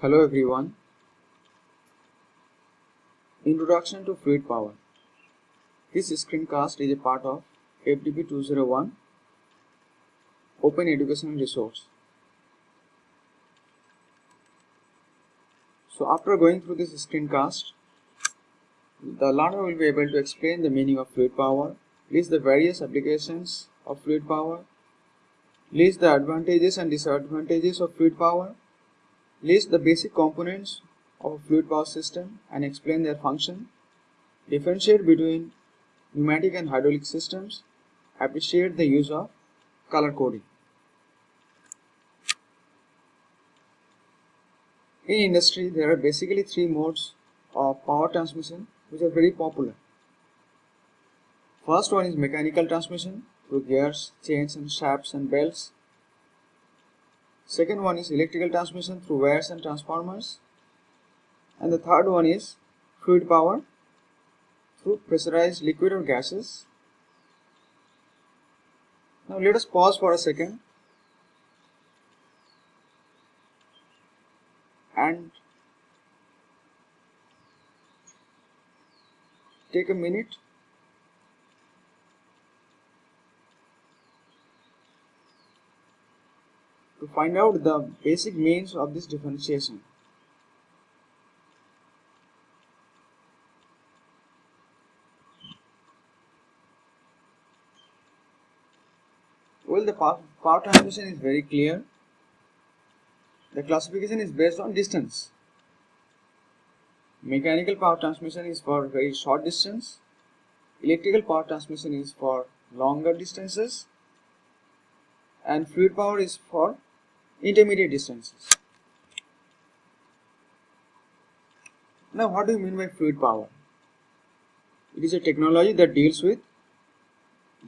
Hello everyone. Introduction to Fluid Power. This screencast is a part of FDP 201 Open Educational Resource. So after going through this screencast, the learner will be able to explain the meaning of fluid power, list the various applications of fluid power, list the advantages and disadvantages of fluid power, list the basic components of a fluid power system and explain their function, differentiate between pneumatic and hydraulic systems, appreciate the use of color coding. In industry, there are basically three modes of power transmission which are very popular. First one is mechanical transmission through gears, chains and shafts and belts. Second one is electrical transmission through wires and transformers. And the third one is fluid power through pressurized liquid or gases. Now let us pause for a second and take a minute find out the basic means of this differentiation. Well, the power transmission is very clear. The classification is based on distance. Mechanical power transmission is for very short distance. Electrical power transmission is for longer distances. And fluid power is for intermediate distances. Now what do you mean by fluid power? It is a technology that deals with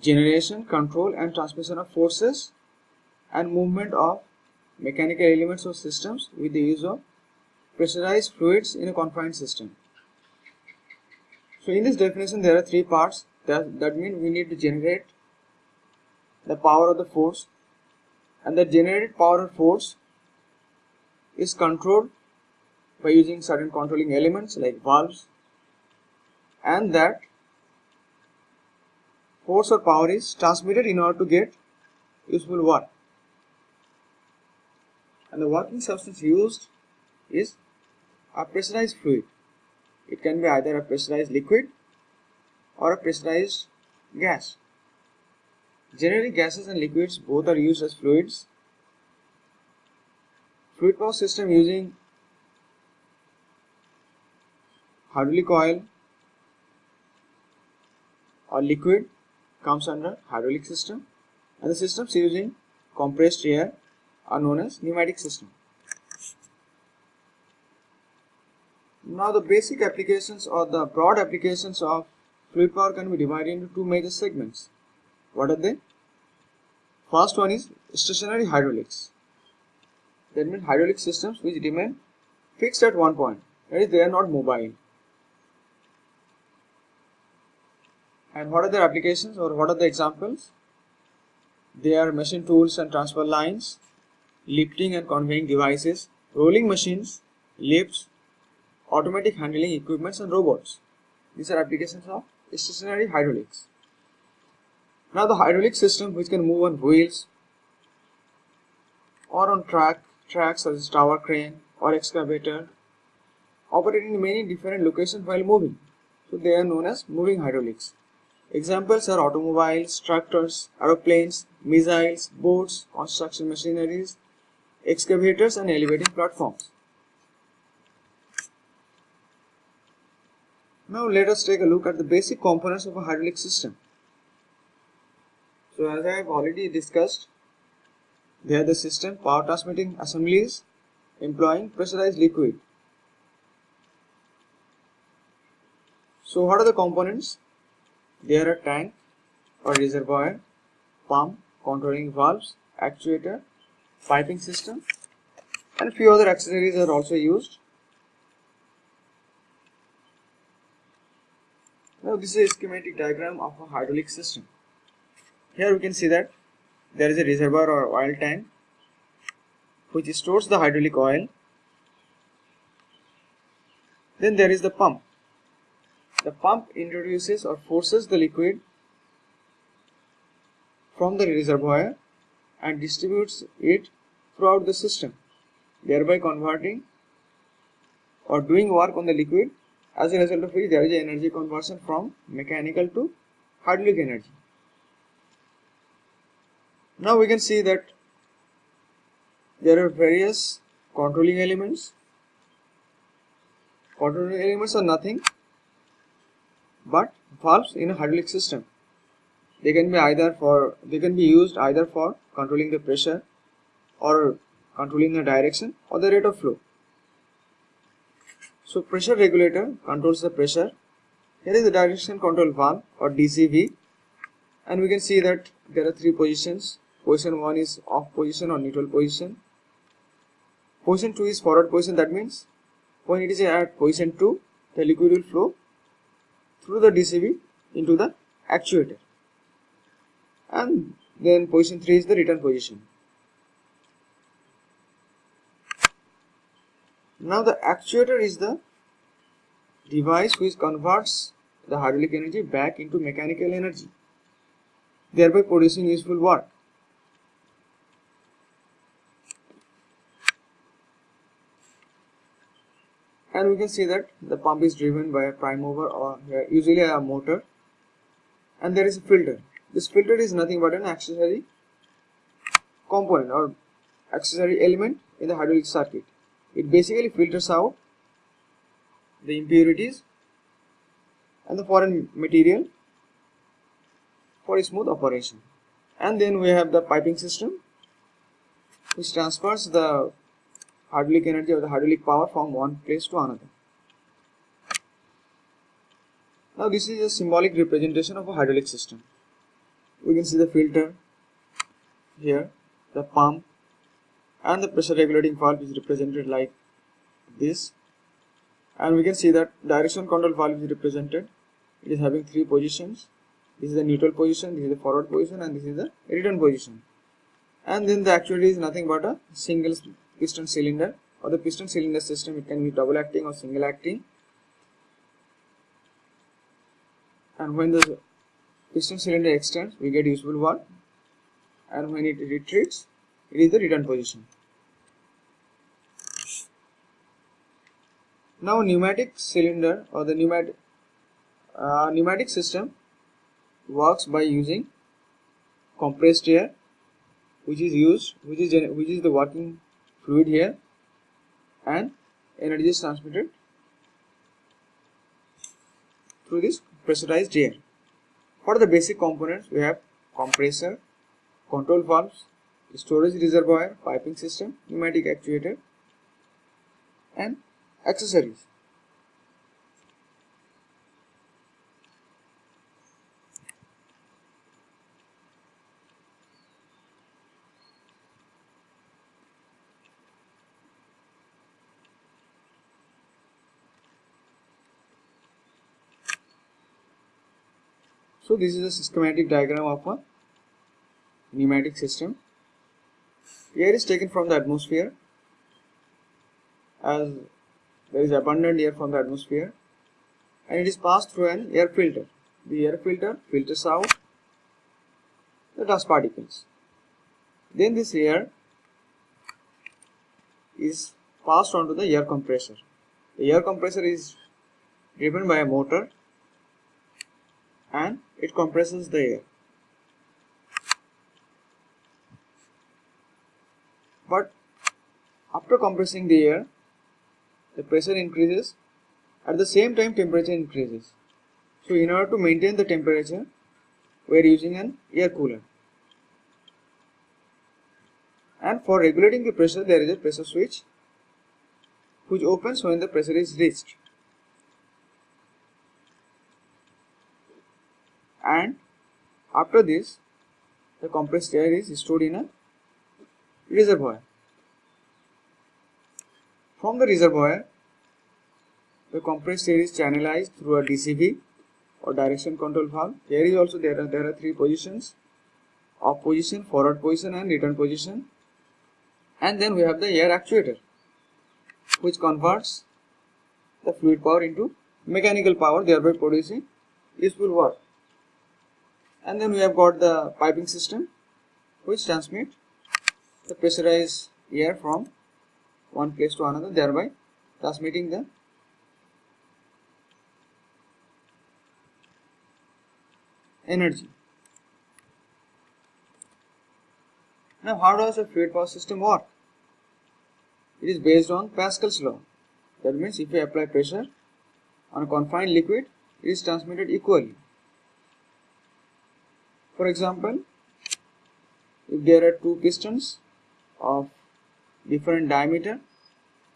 generation, control and transmission of forces and movement of mechanical elements or systems with the use of pressurized fluids in a confined system. So in this definition there are three parts that, that mean we need to generate the power of the force and the generated power or force is controlled by using certain controlling elements like valves. And that force or power is transmitted in order to get useful work. And the working substance used is a pressurized fluid. It can be either a pressurized liquid or a pressurized gas Generally, gases and liquids both are used as fluids. Fluid power system using hydraulic oil or liquid comes under hydraulic system and the systems using compressed air are known as pneumatic system. Now the basic applications or the broad applications of fluid power can be divided into two major segments. What are they? First one is stationary hydraulics. That means hydraulic systems which remain fixed at one point. That is, they are not mobile. And what are their applications or what are the examples? They are machine tools and transfer lines, lifting and conveying devices, rolling machines, lifts, automatic handling equipments and robots. These are applications of stationary hydraulics. Now the hydraulic system which can move on wheels or on track tracks such as tower crane or excavator operate in many different locations while moving. So they are known as moving hydraulics. Examples are automobiles, tractors, aeroplanes, missiles, boats, construction machineries, excavators and elevating platforms. Now let us take a look at the basic components of a hydraulic system. So as I have already discussed, they are the system power transmitting assemblies employing pressurized liquid. So what are the components? They are a tank or reservoir, pump, controlling valves, actuator, piping system and few other accessories are also used. Now this is a schematic diagram of a hydraulic system. Here we can see that there is a reservoir or oil tank which stores the hydraulic oil. Then there is the pump. The pump introduces or forces the liquid from the reservoir and distributes it throughout the system thereby converting or doing work on the liquid. As a result of which there is energy conversion from mechanical to hydraulic energy now we can see that there are various controlling elements. Controlling elements are nothing but valves in a hydraulic system. They can be either for they can be used either for controlling the pressure or controlling the direction or the rate of flow. So pressure regulator controls the pressure. Here is the direction control valve or DCV and we can see that there are three positions position 1 is off position or neutral position. Position 2 is forward position that means when it is at position 2 the liquid will flow through the DCV into the actuator. And then position 3 is the return position. Now the actuator is the device which converts the hydraulic energy back into mechanical energy thereby producing useful work and we can see that the pump is driven by a prime mover or uh, usually a motor. And there is a filter. This filter is nothing but an accessory component or accessory element in the hydraulic circuit. It basically filters out the impurities and the foreign material for a smooth operation. And then we have the piping system which transfers the hydraulic energy or the hydraulic power from one place to another. Now this is a symbolic representation of a hydraulic system. We can see the filter here, the pump and the pressure regulating valve is represented like this and we can see that direction control valve is represented it is having three positions this is the neutral position this is the forward position and this is the return position and then the actuator is nothing but a single piston cylinder. Or the piston cylinder system it can be double acting or single acting. And when the piston cylinder extends we get useful work and when it retreats it is the return position. Now pneumatic cylinder or the pneumatic uh, pneumatic system works by using compressed air which is used which is which is the working fluid here and energy is transmitted through this pressurized air. What are the basic components? We have compressor, control valves, storage reservoir, piping system, pneumatic actuator and accessories. So this is a schematic diagram of a pneumatic system. Air is taken from the atmosphere as there is abundant air from the atmosphere and it is passed through an air filter. The air filter filters out the dust particles. Then this air is passed on to the air compressor. The air compressor is driven by a motor and it compresses the air. But after compressing the air, the pressure increases, at the same time temperature increases. So in order to maintain the temperature, we are using an air cooler. And for regulating the pressure, there is a pressure switch which opens when the pressure is reached. And after this the compressed air is stored in a reservoir. From the reservoir the compressed air is channelized through a DCV or direction control valve. Here is also there are there are three positions off position, forward position and return position and then we have the air actuator which converts the fluid power into mechanical power thereby producing useful work and then we have got the piping system which transmit the pressurized air from one place to another thereby transmitting the energy. Now how does a fluid power system work? It is based on Pascal's law. That means if you apply pressure on a confined liquid, it is transmitted equally. For example, if there are two pistons of different diameter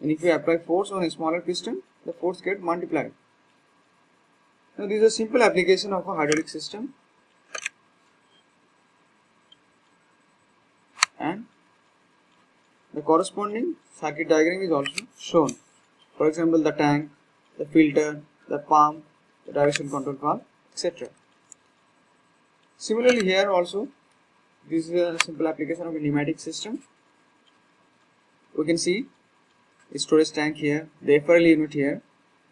and if you apply force on a smaller piston, the force get multiplied. Now this is a simple application of a hydraulic system and the corresponding circuit diagram is also shown. For example, the tank, the filter, the pump, the direction control valve, etc. Similarly here also this is a simple application of a pneumatic system. We can see a storage tank here, the FRL unit here.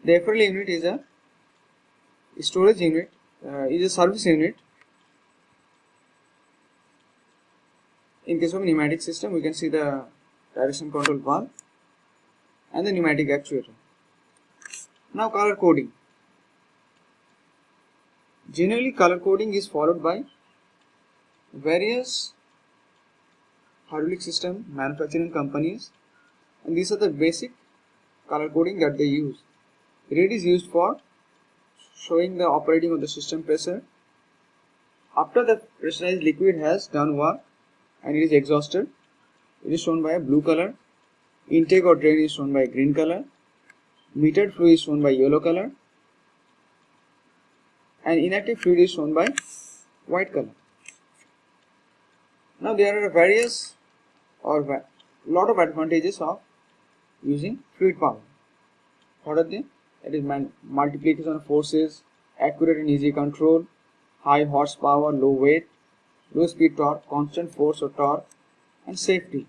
The FRL unit is a storage unit, uh, is a service unit. In case of pneumatic system, we can see the direction control valve and the pneumatic actuator. Now color coding. Generally color coding is followed by various hydraulic system manufacturing companies and these are the basic color coding that they use. Red is used for showing the operating of the system pressure. After the pressurized liquid has done work and it is exhausted, it is shown by a blue color. Intake or drain is shown by green color. Metered fluid is shown by yellow color and inactive fluid is shown by white color. Now there are various or lot of advantages of using fluid power. What are they? It is multiplication of forces, accurate and easy control, high horsepower, low weight, low speed torque, constant force or torque, and safety.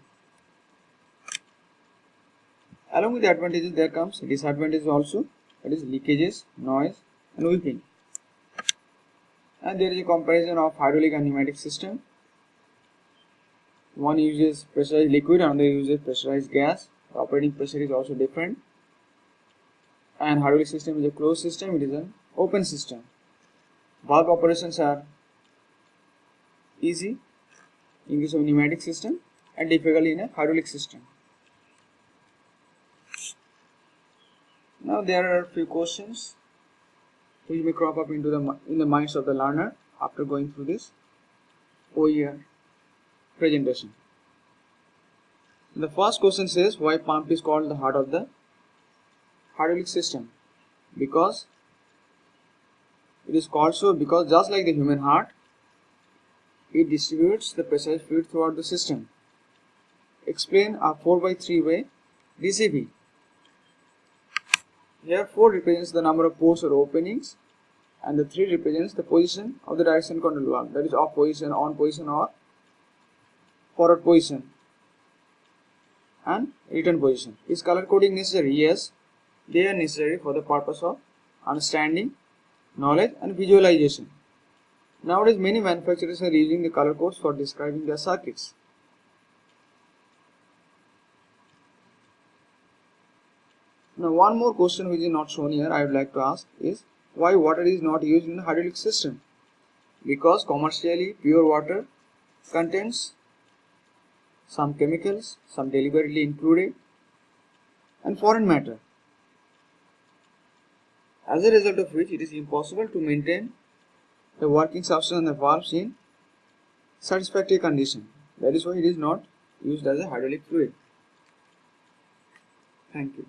Along with the advantages there comes disadvantages also that is leakages, noise and weeping and there is a comparison of hydraulic and pneumatic system. One uses pressurized liquid another uses pressurized gas. The operating pressure is also different. And hydraulic system is a closed system it is an open system. Valve operations are easy. In case of pneumatic system and difficult in a hydraulic system. Now there are a few questions which may crop up into the in the minds of the learner after going through this OER presentation. The first question says why pump is called the heart of the hydraulic system because it is called so because just like the human heart it distributes the pressurized fluid throughout the system. Explain a 4 by 3 way DCV. Here 4 represents the number of pores or openings and the 3 represents the position of the direction control valve that is off position, on position or forward position and return position. Is color coding necessary? Yes, they are necessary for the purpose of understanding, knowledge and visualization. Nowadays many manufacturers are using the color codes for describing their circuits. Now one more question which is not shown here I would like to ask is why water is not used in the hydraulic system? Because commercially pure water contains some chemicals, some deliberately included and foreign matter. As a result of which it is impossible to maintain the working substance and the valves in satisfactory condition. That is why it is not used as a hydraulic fluid. Thank you.